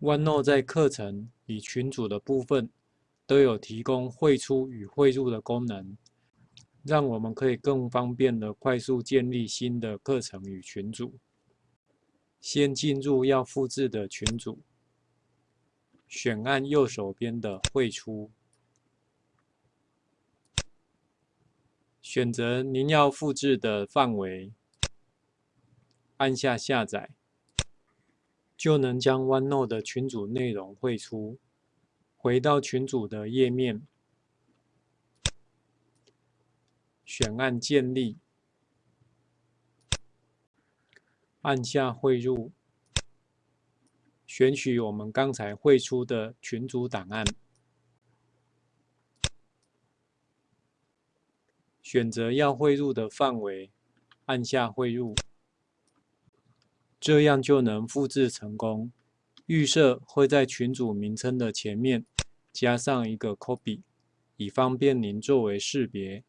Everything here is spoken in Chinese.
OneNote 在课程与群组的部分都有提供汇出与汇入的功能，让我们可以更方便的快速建立新的课程与群组。先进入要复制的群组，选按右手边的汇出，选择您要复制的范围，按下下载。就能将 OneNote 的群组内容汇出。回到群组的页面，选按建立，按下汇入，选取我们刚才汇出的群组档案，选择要汇入的范围，按下汇入。这样就能复制成功。预设会在群组名称的前面加上一个 copy，以方便您作为识别。